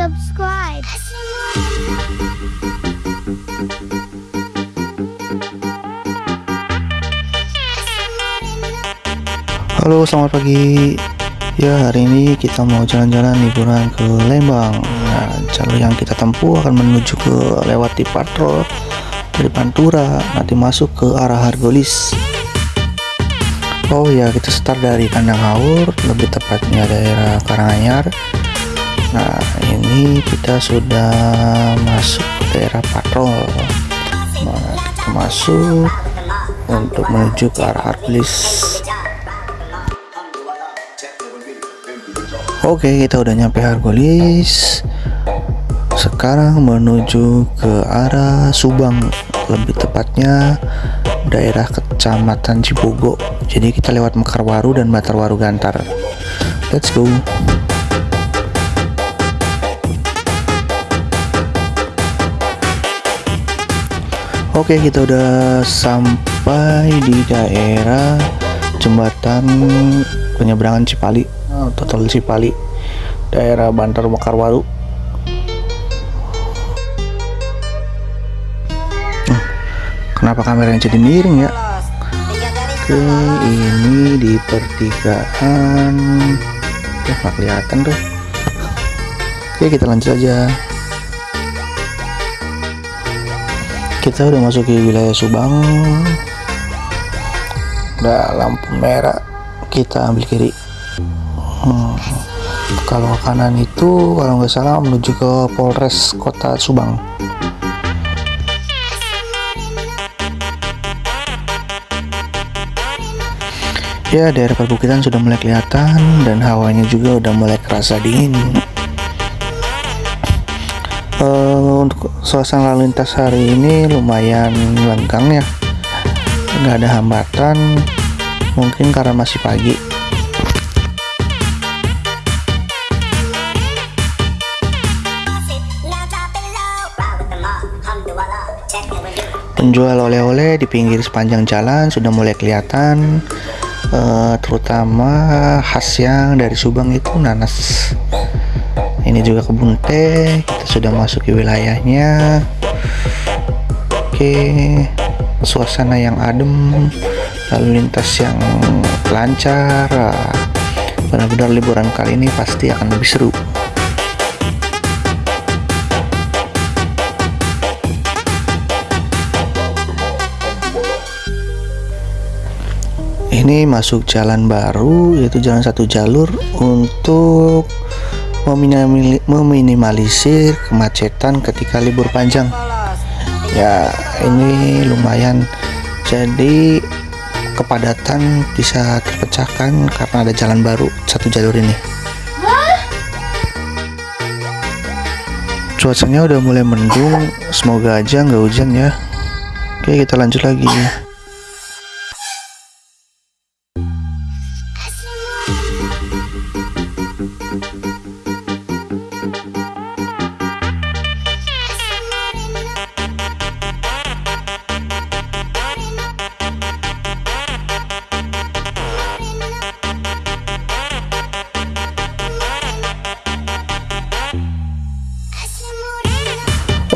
subscribe. Halo selamat pagi. Ya hari ini kita mau jalan-jalan liburan ke Lembang. Nah jalur yang kita tempuh akan menuju ke lewati patrol dari Pantura Nanti masuk ke arah Hargolis. Oh ya kita start dari Kandang Haur Lebih tepatnya daerah Karanganyar Nah ini kita sudah masuk ke daerah patrol. Nah masuk untuk menuju ke arah Hargolis Oke kita udah nyampe Hargolis Sekarang menuju ke arah Subang Lebih tepatnya daerah kecamatan Cibogo. Jadi kita lewat Mekarwaru dan Batarwaru Gantar. Let's go Oke kita udah sampai di daerah jembatan penyeberangan Cipali total Cipali daerah Bantar Mekarwaru. Hmm, kenapa kameranya jadi miring ya? Oke ini di pertigaan. Ya nggak kelihatan tuh. Oke kita lanjut aja kita udah masuk ke wilayah Subang. Udah lampu merah kita ambil kiri. Hmm. kalau kanan itu kalau nggak salah menuju ke Polres Kota Subang. Ya daerah perbukitan sudah mulai kelihatan dan hawanya juga udah mulai kerasa dingin uh, untuk suasana lalu lintas hari ini lumayan lenggang ya. Nggak ada hambatan mungkin karena masih pagi. Penjual oleh-oleh di pinggir sepanjang jalan sudah mulai kelihatan uh, terutama khas yang dari Subang itu nanas ini juga kebun teh kita sudah masuk ke wilayahnya. Oke suasana yang adem lalu lintas yang lancar benar-benar liburan kali ini pasti akan lebih seru. Ini masuk jalan baru yaitu jalan satu jalur untuk meminimalisir kemacetan ketika libur panjang. Ya ini lumayan. Jadi kepadatan bisa terpecahkan karena ada jalan baru satu jalur ini. Cuacanya udah mulai mendung. Semoga aja nggak hujan ya. Oke kita lanjut lagi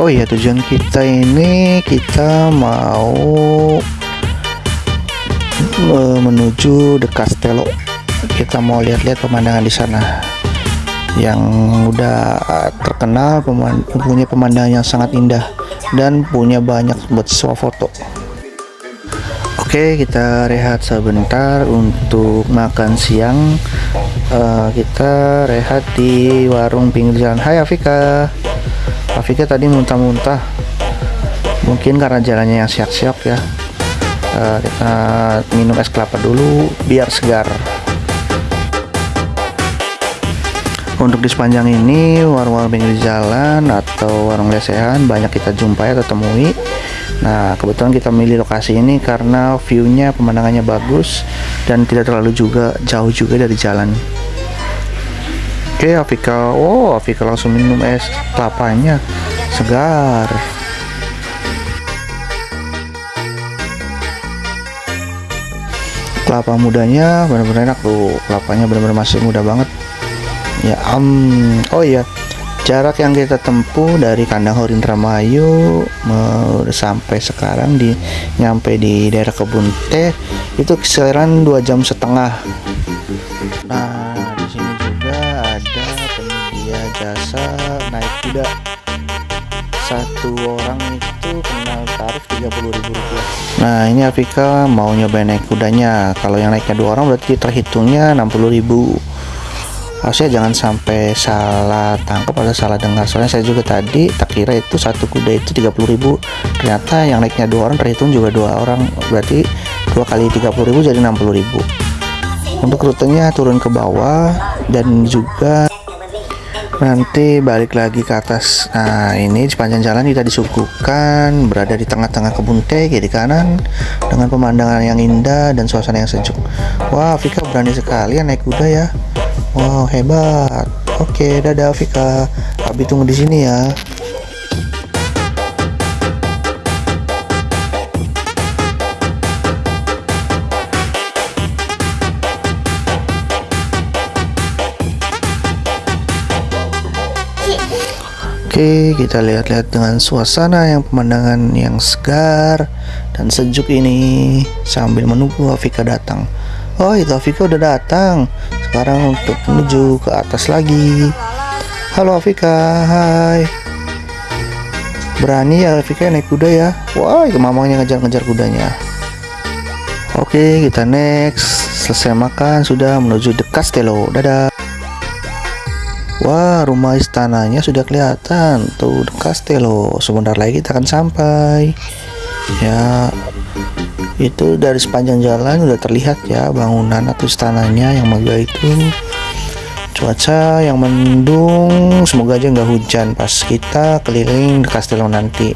Oh iya tujuan kita ini kita mau menuju The Castello. Kita mau lihat-lihat pemandangan di sana yang udah terkenal punya pemandangan yang sangat indah dan punya banyak buat foto. Oke kita rehat sebentar untuk makan siang. Uh, kita rehat di warung pinggir jalan. Hai Afika. Afika tadi muntah-muntah. Mungkin karena jalannya yang siak-siak ya. Uh, kita minum es kelapa dulu biar segar. Untuk di sepanjang ini warung-warung pinggir jalan atau warung lesehan banyak kita jumpai atau temui. Nah kebetulan kita milih lokasi ini karena viewnya pemandangannya bagus dan tidak terlalu juga jauh juga dari jalan Oke okay, Afika. Oh Afika langsung minum es kelapanya. Segar. Kelapa mudanya benar-benar enak tuh Kelapanya benar-benar masih muda banget. Ya um, Oh iya. Jarak yang kita tempuh dari kandang Horin Ramayu sampai sekarang di nyampe di daerah kebun teh itu kisaran dua jam setengah. Nah jasa naik kuda. Satu orang itu kena tarif 30.000 rupiah nah ini Afika mau nyobain naik kudanya. Kalau yang naiknya dua orang berarti terhitungnya 60.000 harusnya jangan sampai salah tangkap atau salah dengar. Soalnya saya juga tadi tak kira itu satu kuda itu 30.000 ternyata yang naiknya dua orang terhitung juga dua orang. Berarti dua kali 30.000 jadi 60.000 untuk rutenya turun ke bawah dan juga nanti balik lagi ke atas nah ini sepanjang jalan kita disuguhkan berada di tengah-tengah kebun teh kiri kanan dengan pemandangan yang indah dan suasana yang sejuk wah Vika berani sekali ya naik kuda ya Wow, hebat. Oke, dadah Vika. Abi tunggu di sini ya. Oke, kita lihat-lihat dengan suasana yang pemandangan yang segar dan sejuk ini. Sambil menunggu Afika datang. Oh itu Afika udah datang. Sekarang untuk menuju ke atas lagi. Halo Afika. Hai. Berani ya Afika naik kuda ya? Wah itu mamangnya ngejar-ngejar kudanya. Oke kita next. Selesai makan sudah menuju The Castello Dadah Wah rumah istananya sudah kelihatan. Tuh The Castello Sebentar lagi kita akan sampai. Ya itu dari sepanjang jalan udah terlihat ya bangunan atau istananya yang megah itu. Cuaca yang mendung. Semoga aja nggak hujan pas kita keliling Castello nanti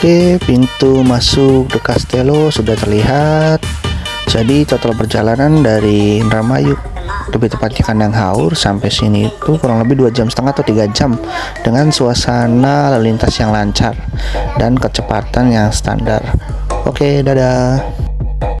Oke, pintu masuk The Castello sudah terlihat. Jadi total perjalanan dari Indramayu lebih tepatnya kandang haur sampai sini itu kurang lebih dua jam setengah atau tiga jam dengan suasana lalu lintas yang lancar dan kecepatan yang standar. Oke, dadah.